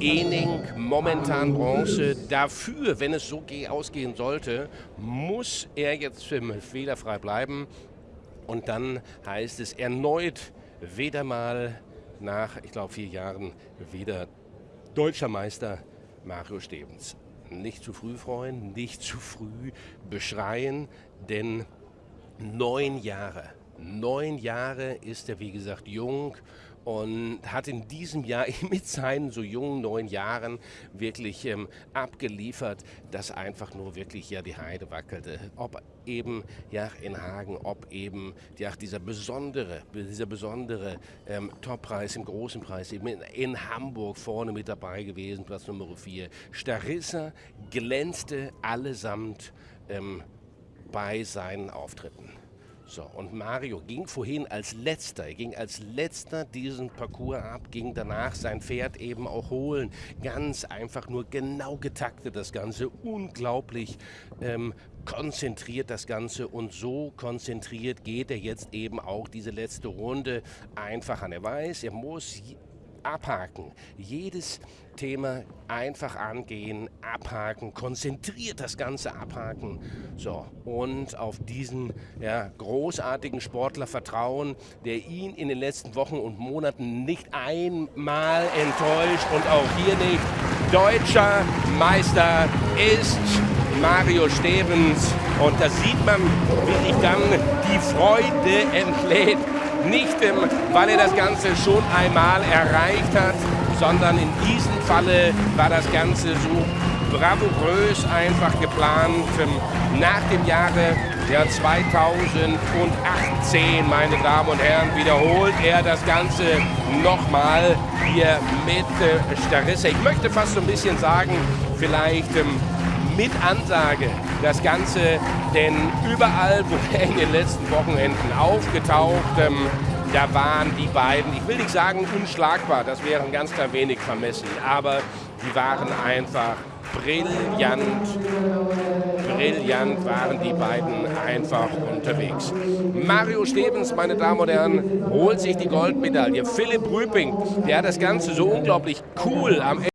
Ening momentan Bronze. Dafür, wenn es so ausgehen sollte, muss er jetzt fehlerfrei bleiben. Und dann heißt es erneut wieder mal nach, ich glaube, vier Jahren wieder deutscher Meister Mario Stevens. Nicht zu früh freuen, nicht zu früh beschreien, denn neun Jahre, neun Jahre ist er, wie gesagt, jung und hat in diesem Jahr mit seinen so jungen neun Jahren wirklich ähm, abgeliefert, dass einfach nur wirklich ja die Heide wackelte. Ob eben ja in Hagen, ob eben ja dieser besondere, dieser besondere ähm, Toppreis im großen Preis eben in, in, Hamburg vorne mit dabei gewesen, Platz Nummer 4. Starissa glänzte allesamt ähm, bei seinen Auftritten. So, und Mario ging vorhin als letzter, er ging als letzter diesen Parcours ab, ging danach sein Pferd eben auch holen. Ganz einfach nur genau getaktet das Ganze, unglaublich ähm, konzentriert das Ganze und so konzentriert geht er jetzt eben auch diese letzte Runde einfach an. Er weiß, er muss abhaken. Jedes Thema einfach angehen, abhaken, konzentriert das Ganze abhaken. So, und auf diesen ja, großartigen Sportler vertrauen, der ihn in den letzten Wochen und Monaten nicht einmal enttäuscht und auch hier nicht. Deutscher Meister ist Mario Stevens und da sieht man, wie sich dann die Freude entlädt nicht, weil er das Ganze schon einmal erreicht hat, sondern in diesem Falle war das Ganze so bravourös einfach geplant. Nach dem Jahre ja, 2018, meine Damen und Herren, wiederholt er das Ganze nochmal hier mit äh, Starissa. Ich möchte fast so ein bisschen sagen, vielleicht ähm, mit Ansage das Ganze, denn überall, wo er in den letzten Wochenenden aufgetaucht, ähm, da waren die beiden, ich will nicht sagen unschlagbar, das wäre ein ganz klein wenig vermessen, aber die waren einfach brillant, brillant waren die beiden einfach unterwegs. Mario Stevens, meine Damen und Herren, holt sich die Goldmedaille. Philipp Rüping, der hat das Ganze so unglaublich cool am Ende